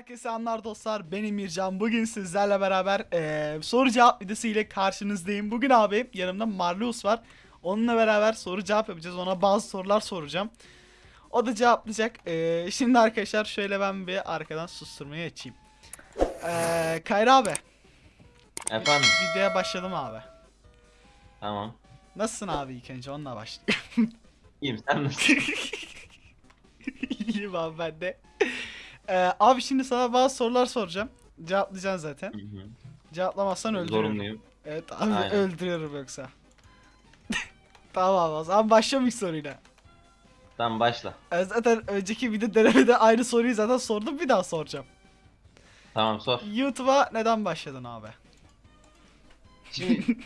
Herkese anlar dostlar. Ben Emircan. Bugün sizlerle beraber eee, soru cevap videosu ile karşınızdayım. Bugün abi yanımda Marlius var. Onunla beraber soru cevap yapacağız. Ona bazı sorular soracağım. O da cevaplayacak. Eee, Şimdi arkadaşlar şöyle ben bir arkadan susturmayı açayım. Eee Kayra abi. Efendim? Videoya başladım abi. Tamam. Nasılsın abi ilk önce? Onunla başlayayım. İyiyim sen nasılsın? İyiyim abi ben de Eee, Abi şimdi sana bazı sorular soracağım Cevaplayacaksın zaten Hı hı. Cevaplamazsan öldürürüm Zorunluyum. Evet abi Aynen. öldürüyorum yoksa. tamam o zaman başlayalım ilk soruyla. Tamam başla. E, zaten önceki video denemede aynı soruyu zaten sordum bir daha soracağım. Tamam sor. YouTube'a neden başladın abi? Şimdi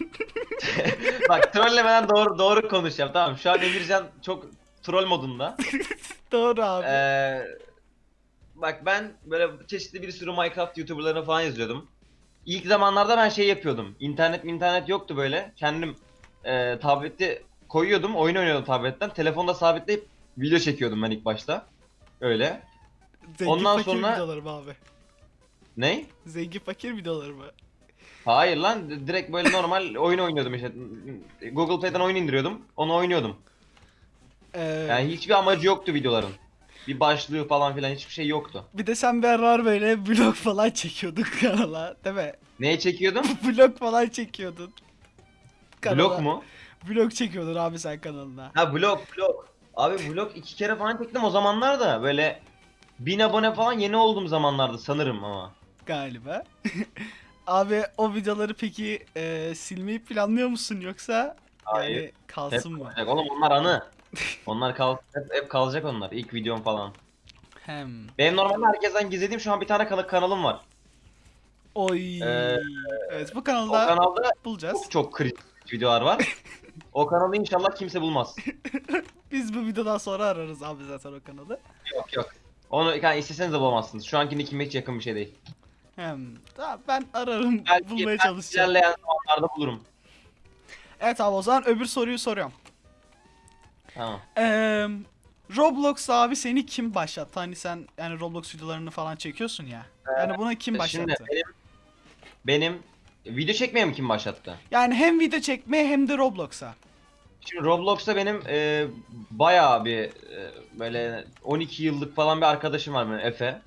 bak trollemeden doğru doğru konuşacağım tamam. Şu an Emircan çok troll modunda. Doğru abi. Ee, bak ben böyle çeşitli bir sürü Minecraft YouTuber'larını falan izliyordum. İlk zamanlarda ben şey yapıyordum. İnternet internet yoktu böyle. Kendim e, tableti koyuyordum, oyun oynuyordum tabletten. Telefonda sabitleyip video çekiyordum ben ilk başta. Öyle. Zengin ondan fakir sonra- videoları mı abi? Ney? Zengin fakir videoları mı? Hayır lan direkt böyle normal oyun oynuyordum işte. Google Play'den oyun indiriyordum. Onu oynuyordum. Ee, Yani hiçbir amacı yoktu videoların. Bir başlığı falan filan hiçbir şey yoktu. Bir de sen aralar böyle vlog falan çekiyordun kanala değil mi? Neye çekiyordum? vlog falan çekiyordun. Vlog mu? Vlog çekiyordun abi sen kanalına. Ha vlog vlog. Abi vlog iki kere falan çektim o zamanlar da böyle bin abone falan yeni olduğum zamanlarda sanırım ama. galiba. Abi o videoları peki e, silmeyi planlıyor musun yoksa Hayır. yani Hep kalsın mı? kalacak. Oğlum onlar anı. Onlar kal hep, hep kalacak onlar. İlk videom falan. Hem. Benim normalde herkesten gizlediğim şu an bir tane kana- kanalım var. Oy. Ee, evet bu O kanalda kanalda bulacağız. çok çok kritik videolar var. o kanalı inşallah kimse bulmaz. Biz bu videodan sonra ararız abi zaten o kanalı. Yok yok. Onu yani isteseniz de bulamazsınız. Şu anki nickime hiç yakın bir şey değil. Hem. Tamam ben ararım Belki, bulmaya belki çalışacağım. ilerleyen zamanlarda bulurum. Evet abi o zaman öbür soruyu soruyorum. Tamam. Eee Roblox abi seni kim başlattı? Hani sen yani Roblox videolarını falan çekiyorsun ya. Yani buna kim başlattı? Şimdi benim benim video çekmeye mi kim başlattı? Yani hem video çekmeye hem de Roblox'a. Şimdi Roblox'ta benim e, bayağı bir e, böyle 12 yıllık falan bir arkadaşım var benim Efe.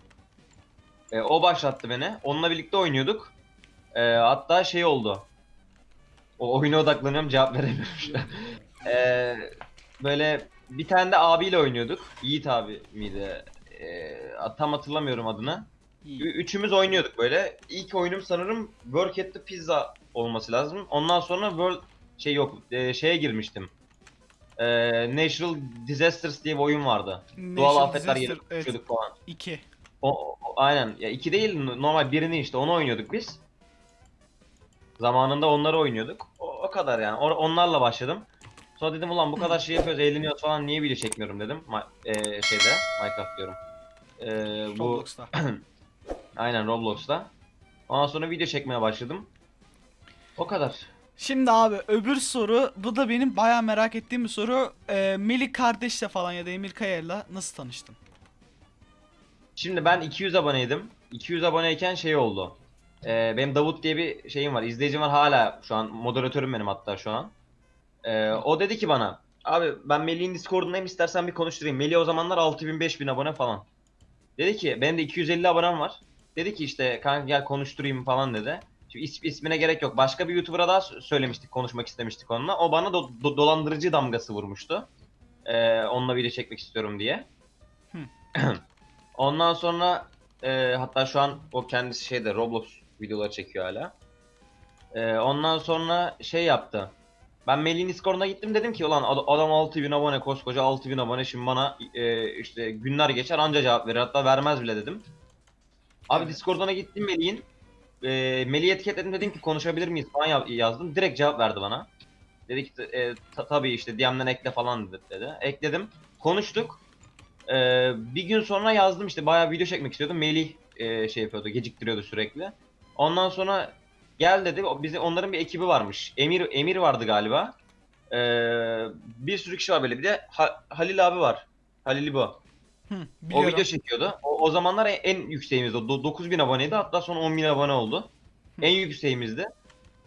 E, o başlattı beni. Onunla birlikte oynuyorduk. E, hatta şey oldu. O oyuna odaklanıyorum cevap veremiyorum. E, böyle bir tane de abiyle oynuyorduk. Yiğit abi miydi? E, tam hatırlamıyorum adını. Ü- Üçümüz oynuyorduk böyle. İlk oyunum sanırım Work at the Pizza olması lazım. Ondan sonra World şey yok e, şeye girmiştim. E, Natural Disasters diye bir oyun vardı. Doğal Natural afetler Disaster, evet, evet. falan. 2. O, o- aynen. Ya iki değil normal birini işte onu oynuyorduk biz. Zamanında onları oynuyorduk. O, o kadar yani. O- onlarla başladım. Sonra dedim ulan bu kadar şey yapıyoruz, eğleniyoruz falan niye video çekmiyorum dedim. Ma- e, şeyde Minecraft diyorum. E, bu Roblox'ta. Aynen Roblox'ta. Ondan sonra video çekmeye başladım. O kadar. Şimdi abi öbür soru bu da benim bayağı merak ettiğim bir soru. Ee, Melih kardeşle falan ya da Emir Kaya'yla nasıl tanıştın? Şimdi ben 200 aboneydim. 200 aboneyken şey oldu. Ee, benim Davut diye bir şeyim var. izleyicim var hala şu an. Moderatörüm benim hatta şu an. Ee, o dedi ki bana. Abi ben Melih'in Discord'undayım istersen bir konuşturayım. Melih o zamanlar 6000 5000 abone falan. Dedi ki benim de 250 abonem var. Dedi ki işte kanka gel konuşturayım falan dedi. Şimdi is- ismine gerek yok. Başka bir YouTuber'a daha sö- söylemiştik, konuşmak istemiştik onunla. O bana do- do- dolandırıcı damgası vurmuştu. Ee, onunla video çekmek istiyorum diye. Ondan sonra e, hatta şu an o kendisi şeyde Roblox videoları çekiyor hala. E, ondan sonra şey yaptı. Ben Melih'in Discord'una gittim dedim ki ulan ad- adam 6000 abone koskoca 6000 abone şimdi bana e, işte günler geçer anca cevap verir hatta vermez bile dedim. Abi Evet. Discord'una gittim Melih'in. E, Melih'i etiketledim dedim ki konuşabilir miyiz falan ya- yazdım. Direkt cevap verdi bana. Dedi ki e, ta- tabii işte DM'den ekle falan dedi, dedi. Ekledim. Konuştuk. Ee, bir gün sonra yazdım işte bayağı video çekmek istiyordum. Melih e, şey yapıyordu, geciktiriyordu sürekli. Ondan sonra gel dedi. O, bizi onların bir ekibi varmış. Emir Emir vardı galiba. Ee, bir sürü kişi var böyle. Bir de Ha- Halil abi var. Halil İbo. Hı, O video çekiyordu. O, o zamanlar en, en yükseğimizdi. O do- 9000 aboneydi hatta sonra 10.000 abone oldu. En yükseğimizdi.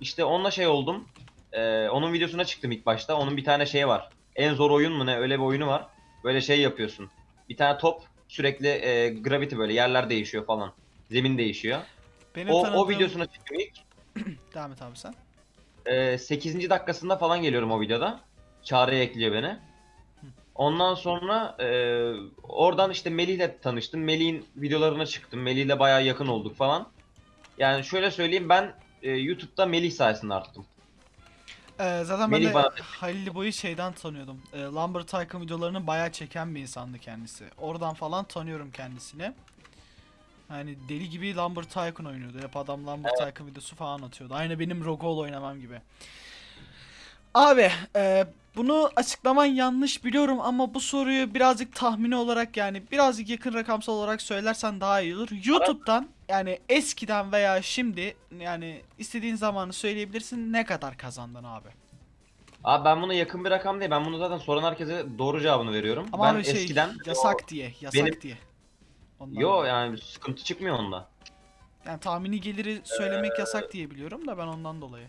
İşte onunla şey oldum. Ee, onun videosuna çıktım ilk başta. Onun bir tane şey var. En zor oyun mu ne öyle bir oyunu var. Böyle şey yapıyorsun. Bir tane top sürekli e, gravity böyle yerler değişiyor falan. Zemin değişiyor. Benim O, o tanıdığım- videosuna çıktım ilk. Devam et abi sen. Ee, 8. dakikasında falan geliyorum o videoda. Çağrı'ya ekliyor beni. Ondan sonra e, oradan işte Melih'le tanıştım. Melih'in videolarına çıktım. Melih'le bayağı yakın olduk falan. Yani şöyle söyleyeyim ben e, YouTube'da Melih sayesinde arttım. Ee, zaten ben Melih de bana- Halil Boy'u şeyden tanıyordum. Ee, Lumber Tycoon videolarını bayağı çeken bir insandı kendisi. Oradan falan tanıyorum kendisini. Yani deli gibi Lumber Tycoon oynuyordu. Hep adam Lumber Tycoon videosu falan atıyordu. Aynı benim Rogol oynamam gibi. Abi e, bunu açıklaman yanlış biliyorum ama bu soruyu birazcık tahmini olarak yani birazcık yakın rakamsal olarak söylersen daha iyi olur. YouTube'dan yani eskiden veya şimdi yani istediğin zamanı söyleyebilirsin ne kadar kazandın abi. Abi ben buna yakın bir rakam değil. Ben bunu zaten soran herkese doğru cevabını veriyorum. Ama ben abi şey eskiden yasak diye, yasak benim- diye. Ondan Yo yani sıkıntı çıkmıyor onda. Yani tahmini geliri söylemek yasak diye biliyorum da ben ondan dolayı.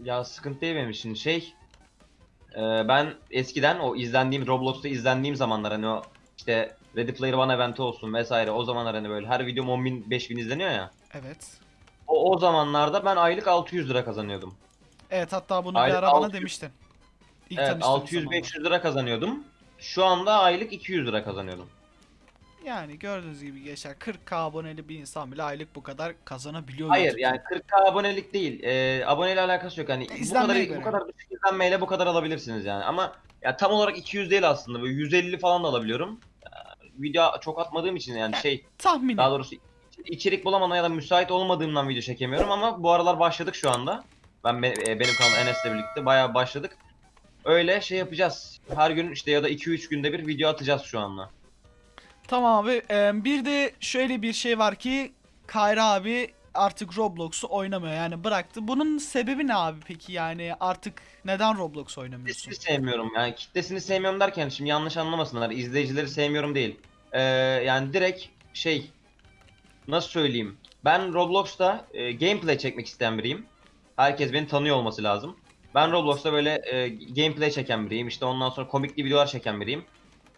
Ya sıkıntı değil benim için. Şey e, ben eskiden o izlendiğim Roblox'ta izlendiğim zamanlar hani o işte Ready Player One eventi olsun vesaire o zamanlar hani böyle her videom 10 bin 5 bin izleniyor ya. Evet. O, o zamanlarda ben aylık 600 lira kazanıyordum. Evet hatta bunu bir Aylık ara bana 600 demiştin. İlk evet tanıştığımız zamanlar. 600-500 lira kazanıyordum. Şu anda aylık 200 lira kazanıyorum. Yani gördüğünüz gibi geçer 40k aboneli bir insan bile aylık bu kadar kazanabiliyor. Hayır yani 40k abonelik değil. E, aboneyle alakası yok. Hani bu kadar göre. bu kadar düşük izlenmeyle bu kadar alabilirsiniz yani. Ama ya tam olarak 200 değil aslında. Böyle 150 falan da alabiliyorum. Ya, video çok atmadığım için yani şey Tahmini. Daha doğrusu içerik bulamama ya da müsait olmadığımdan video çekemiyorum ama bu aralar başladık şu anda. Ben be- e, benim kanal Enes'le birlikte bayağı başladık. Öyle şey yapacağız. Her gün işte ya da 2-3 günde bir video atacağız şu anda. Tamam abi. Bir de şöyle bir şey var ki Kayra abi artık Roblox'u oynamıyor yani bıraktı. Bunun sebebi ne abi peki yani artık neden Roblox oynamıyorsun? Kitlesini sevmiyorum yani kitlesini sevmiyorum derken şimdi yanlış anlamasınlar. izleyicileri sevmiyorum değil. Ee, yani direkt şey nasıl söyleyeyim. Ben Roblox'ta e, gameplay çekmek isteyen biriyim. Herkes beni tanıyor olması lazım. Ben Roblox'ta böyle e, gameplay çeken biriyim. İşte ondan sonra komikli videolar çeken biriyim.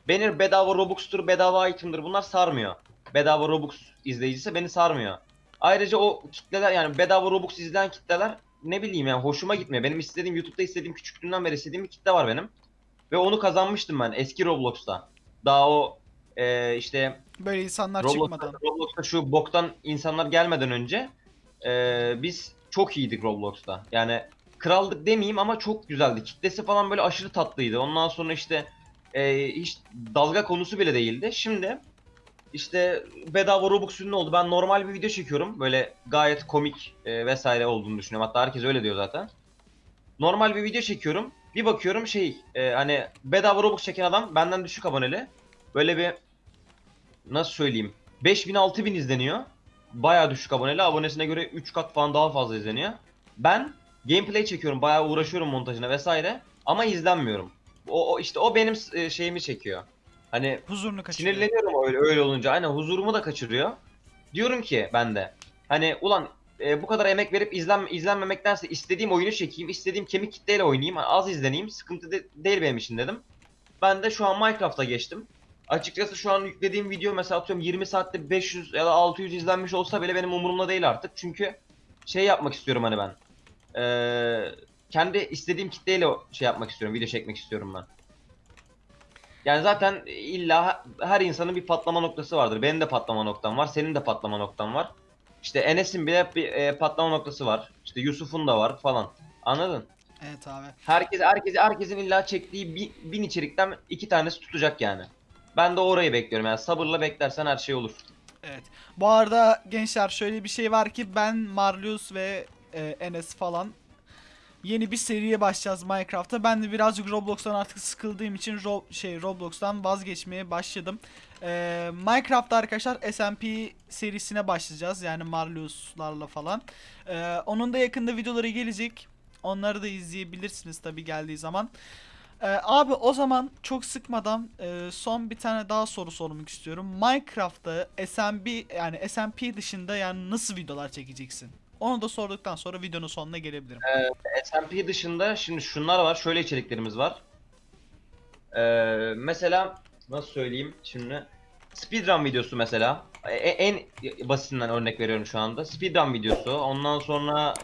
Beni bedava Robux'tur, bedava item'dır bunlar sarmıyor. Bedava Robux izleyicisi beni sarmıyor. Ayrıca o kitleler yani bedava Robux izleyen kitleler ne bileyim yani hoşuma gitmiyor. Benim istediğim YouTube'da istediğim küçüklüğümden beri istediğim bir kitle var benim. Ve onu kazanmıştım ben eski Roblox'ta. Daha o e, işte Böyle insanlar Roblox'ta, çıkmadan. Roblox'ta şu boktan insanlar gelmeden önce e, biz çok iyiydik Roblox'ta. Yani kraldık demeyeyim ama çok güzeldi. Kitlesi falan böyle aşırı tatlıydı. Ondan sonra işte e, hiç dalga konusu bile değildi. Şimdi işte bedava Robux ünlü oldu. Ben normal bir video çekiyorum. Böyle gayet komik e, vesaire olduğunu düşünüyorum. Hatta herkes öyle diyor zaten. Normal bir video çekiyorum. Bir bakıyorum şey e, hani bedava Robux çeken adam benden düşük aboneli. Böyle bir nasıl söyleyeyim 5000 6000 izleniyor. Bayağı düşük aboneli. Abonesine göre 3 kat falan daha fazla izleniyor. Ben gameplay çekiyorum. Bayağı uğraşıyorum montajına vesaire ama izlenmiyorum. O, o işte o benim e, şeyimi çekiyor. Hani Huzurunu kaçırıyor. Sinirleniyorum öyle, öyle olunca. Aynen huzurumu da kaçırıyor. Diyorum ki ben de. Hani ulan e, bu kadar emek verip izlen, izlenmemektense istediğim oyunu çekeyim. istediğim kemik kitleyle oynayayım. Az izleneyim. Sıkıntı de- değil benim için dedim. Ben de şu an Minecraft'a geçtim. Açıkçası şu an yüklediğim video mesela atıyorum 20 saatte 500 ya da 600 izlenmiş olsa bile benim umurumda değil artık. Çünkü şey yapmak istiyorum hani ben. Ee, kendi istediğim kitleyle şey yapmak istiyorum. Video çekmek istiyorum ben. Yani zaten illa her insanın bir patlama noktası vardır. Benim de patlama noktam var. Senin de patlama noktan var. İşte Enes'in bile bir e, patlama noktası var. İşte Yusuf'un da var falan. Anladın? Evet abi. Herkes herkes herkesin illa çektiği bin, bin içerikten iki tanesi tutacak yani. Ben de orayı bekliyorum. Yani sabırla beklersen her şey olur. Evet. Bu arada gençler şöyle bir şey var ki ben Marlius ve e, Enes falan yeni bir seriye başlayacağız Minecraft'ta. Ben de birazcık Roblox'tan artık sıkıldığım için Ro- şey Roblox'tan vazgeçmeye başladım. E, Minecraft'ta arkadaşlar SMP serisine başlayacağız. Yani Marlius'larla falan. E, onun da yakında videoları gelecek. Onları da izleyebilirsiniz tabi geldiği zaman. Ee, abi o zaman çok sıkmadan e, son bir tane daha soru sormak istiyorum. Minecraft'ta SMB yani SMP dışında yani nasıl videolar çekeceksin? Onu da sorduktan sonra videonun sonuna gelebilirim. SMP dışında şimdi şunlar var. Şöyle içeriklerimiz var. Ee, mesela nasıl söyleyeyim şimdi speedrun videosu mesela E- en basitinden örnek veriyorum şu anda. Speedrun videosu. Ondan sonra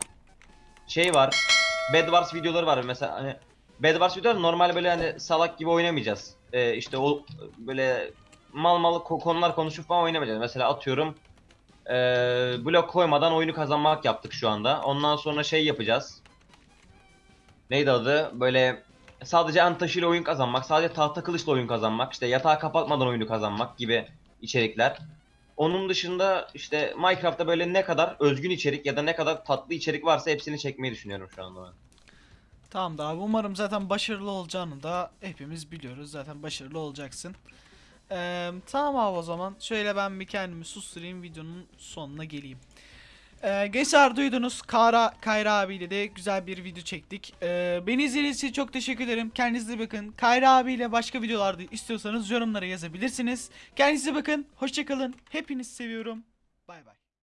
şey var. Bedwars videoları var mesela hani Bedwars videoları normal böyle hani salak gibi oynamayacağız. Ee, işte o böyle mal mal ko- konular konuşup falan oynamayacağız. Mesela atıyorum ee, blok koymadan oyunu kazanmak yaptık şu anda. Ondan sonra şey yapacağız. Neydi adı? Böyle sadece an taşıyla oyun kazanmak, sadece tahta kılıçla oyun kazanmak, işte yatağı kapatmadan oyunu kazanmak gibi içerikler. Onun dışında işte Minecraft'ta böyle ne kadar özgün içerik ya da ne kadar tatlı içerik varsa hepsini çekmeyi düşünüyorum şu anda ben. Tamam da abi umarım zaten başarılı olacağını da hepimiz biliyoruz. Zaten başarılı olacaksın. Ee, tamam abi o zaman. Şöyle ben bir kendimi susturayım videonun sonuna geleyim. Ee, gençler duydunuz. Kara, Kayra abiyle de güzel bir video çektik. Ee, beni izlediğiniz için çok teşekkür ederim. Kendinize bakın. Kayra abiyle başka videolarda istiyorsanız yorumlara yazabilirsiniz. Kendinize bakın. Hoşçakalın. Hepinizi seviyorum. Bay bay.